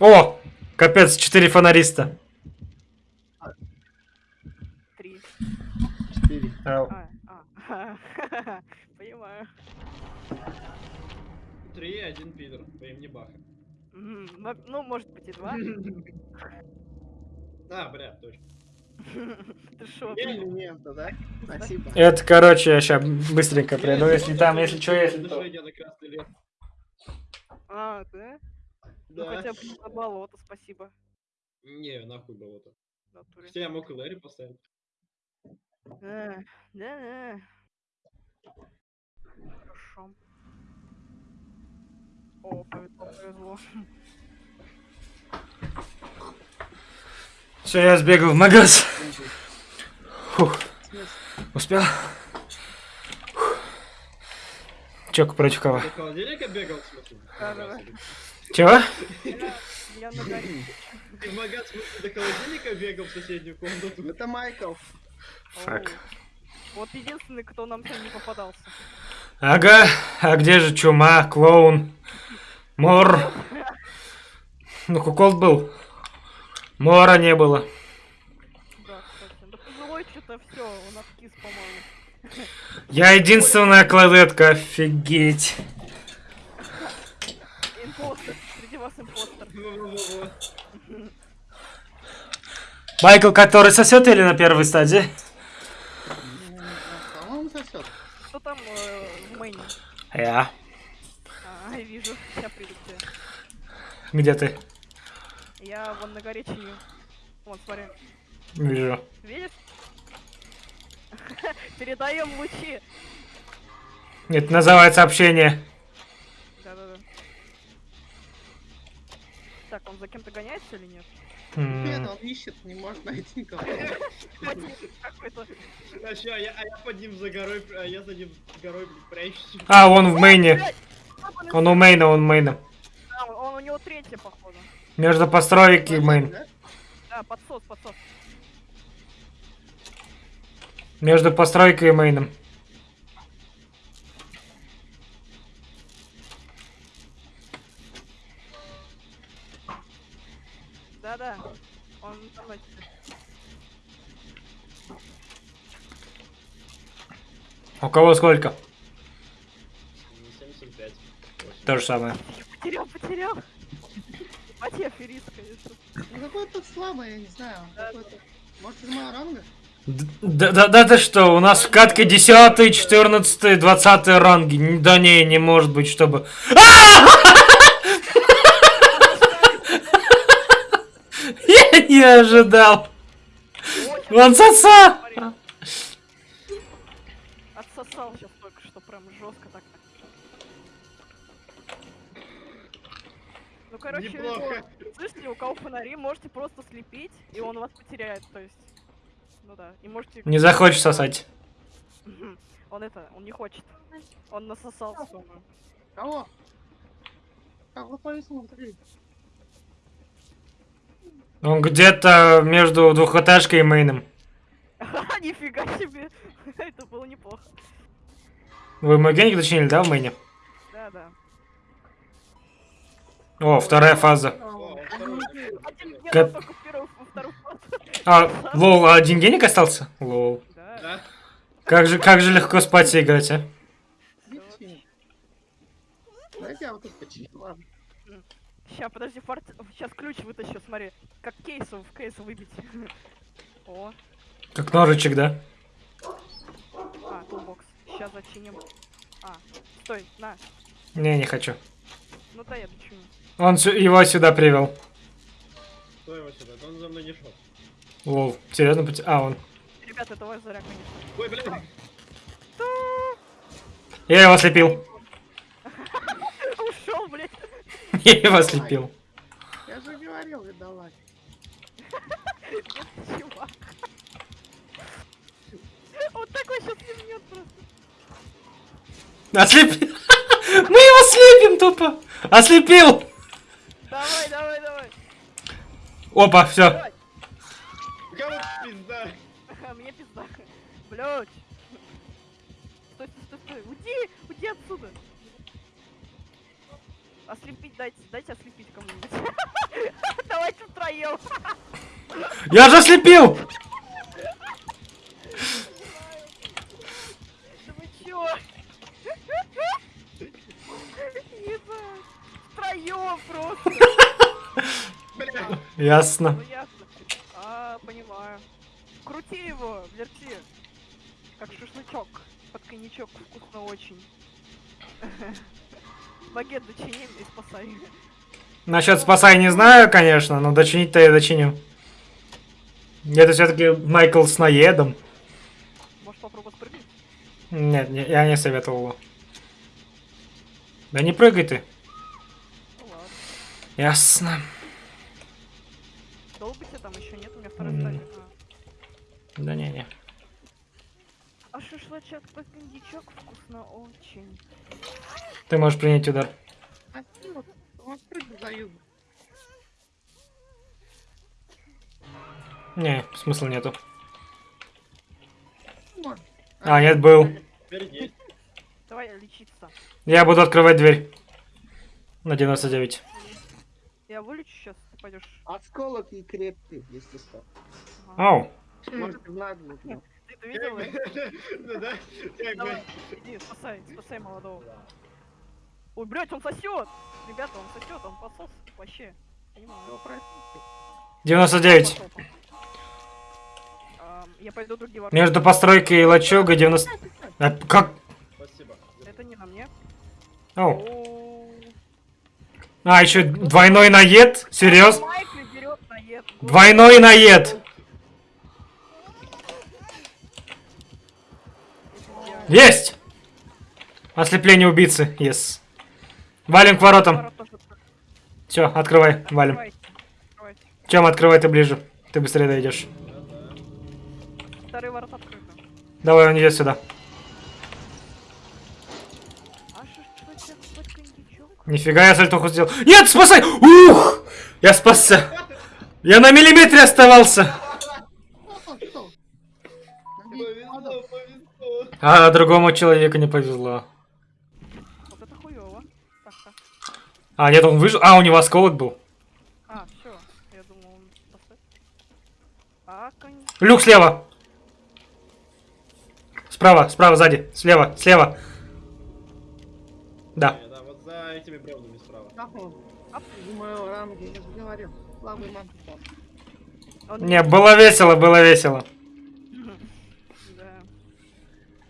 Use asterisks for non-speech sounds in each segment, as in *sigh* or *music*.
О! Капец, четыре фонариста. Три. Четыре. Ау. А, а. *laughs* Понимаю. Три и один пидор по имени Баха. Ну- Ну, может быть и два. *laughs* А, бля, точно. *laughs* Ты шо? Элемента, да? Спасибо. Это, короче, я сейчас быстренько приду, если там, если что, если. А, да? Ну Да. хотя бы не на болото, спасибо. Не, нахуй болото. в натуре. Хотя я мог и Лэри поставить. А, Да-да. Хорошо. О, повезло, повезло. Все, я сбегал в магаз. Фух, успел? Фух. Чек против кого? До холодильника бегал, в смысле? Да-да-да. Чего? Я, на горе. Ты в магаз, до холодильника бегал в соседнюю комнату? Это Майкл. Фак. Вот единственный, кто нам сегодня не попадался. Ага, а где же чума, клоун, мор? Ну, кукол был. Мора не было. Да, кстати. Да пожилой что-то все, он откис, по-моему. Я единственная кладетка, офигеть. Импостер. Среди вас импостер. Майкл, который сосет или на первой стадии? По-моему, сосет. Кто там э, в мейне? Я. А, вижу. Сейчас приду к тебе. Где ты? Я вон на горе чиню. Вон, смотри. Вижу. Видишь? *laughs* Передаем лучи. Это называется общение. Так, он за кем-то гоняется или нет? Нет, он ищет, не может найти никого. А я, а я под ним за горой, а я за ним горой прячусь. А, он в мейне. Он у мейна, он мейна. А, он, у него третья, походу. Между построек и мейн. Да, подсос, подсос. Между постройкой и мейном. У кого сколько? 75. То же самое. Потерял, потерял. Ебать, я аферист, конечно. Ну какой тут слабый, я не знаю. какой-то- Может, из моего ранга? Да, да, да ты что, у нас в катке 10, 14, 20 ранги. Да не, не может быть, чтобы... *laughs* Я не ожидал. Очень Вон Отсосал сейчас только что, прям жестко так. Ну, короче, Неплохо. ну, слышите, у кого фонари, можете просто слепить, и он вас потеряет, то есть. Ну да, и можете... Не захочешь сосать. Он это, он не хочет. Он насосался, по-моему. Кого? Кого? Смотри. Он где-то между двухэтажкой и мейном. *laughs* Нифига себе! *laughs* Это было неплохо. Вы мой геник дочинили, да, в мейне? Да, да. О, вторая фаза. Кап- только в первую, во вторую фазу. А, лол, а один геник остался? Лол. Да. Да? Как же, как же легко спать и играть, а? Сейчас, подожди, фарт... Сейчас ключ вытащу, смотри. Как кейс в кейс выбить. *laughs* О, Как ножичек, да? а, toolbox. Сейчас зачиним. А, стой, на. Не, не хочу. Ну да, я дочиню. Он его сюда привел. Кто его сюда? Да Он за мной не шел. Lol, серьезно? А, он. Ребята, это ваш заряд, конечно. Ой, блин. Я его слепил. *laughs* Ушел, блядь. *laughs* Я его слепил. Я же говорил, *laughs* чувак. Вот такой сейчас не просто. Ослепил. *laughs* Мы его слепим тупо. Ослепил. Давай, давай, давай. Опа, все. Кого пизда? Мне пизда. Блядь. Стой, стой, стой, стой. Уйди, уйди отсюда. Ослепить дайте, дайте ослепить кому-нибудь. *laughs* поел. Я же слепил! Да вы чё? Ебать. Втроём просто. Бля, Ясно. Ну ясно. А, понимаю. Крути его, верти. Как шашлычок. Под коньячок вкусно очень. *laughs* Багет дочини и спасай. Насчет спасай не знаю, конечно, но дочинить-то я дочиню. Это все-таки Майкл с наедом. Может попробовать спрыгнуть? Нет, не- я не советовал его. Да не прыгай ты. Ну ладно. Ясно. Долго тебе там еще нет? У меня второй. А. Да не-не. А шашлычок под кондичок вкусно очень. Ты можешь принять удар. А ты вот, за юг. Не, смысла нету. Может. А, нет, был. Давай лечиться. Я буду открывать дверь. На 99. Я вылечу сейчас, ты пойдешь. Осколок и крепкий, если что. Оу. Может, в наглую. ну. Ты это видел? *laughs* Да, как бы. Давай, иди, спасай, спасай молодого. Ой, блядь, он сосет! Ребята, он сосет, он посос вообще. Понимаю. Всё, простите. 99. Пошёл. Ам, Я пойду другие ворота. Между постройкой и лачугой 90... А, как? Спасибо. Это не на мне. Оу. А, еще двойной наед? Серьез? Двойной наед. Есть! Ослепление убийцы. Yes. Валим к воротам. Все, открывай, валим. Чем открывай ты ближе? Ты быстрее дойдешь. Давай, он идет сюда. Нифига я сальтуху сделал. Нет, спасай! Ух! Я спасся. Я на миллиметре оставался. А другому человеку не повезло. А, нет, он выжил. А, у него осколок был. А, все. Я думал, он поставит. А. Люк слева. Справа, справа, сзади. Слева, слева. Да этими бревнами справа. Думаю, а рамки, я же говорю. Лавы манки а Не, было весело, было весело. Да.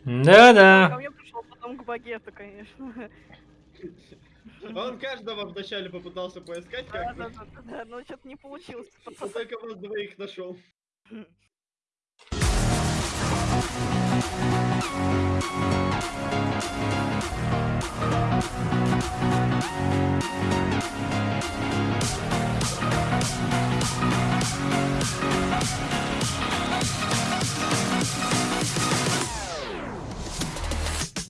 Да-да. Ко мне пришел потом к багету, конечно. Он каждого вначале попытался поискать как да, да, да, да, но что-то не получилось. *laughs* Он только вас двоих нашел. Thank *laughs* you.